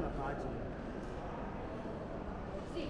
na parte. Sim.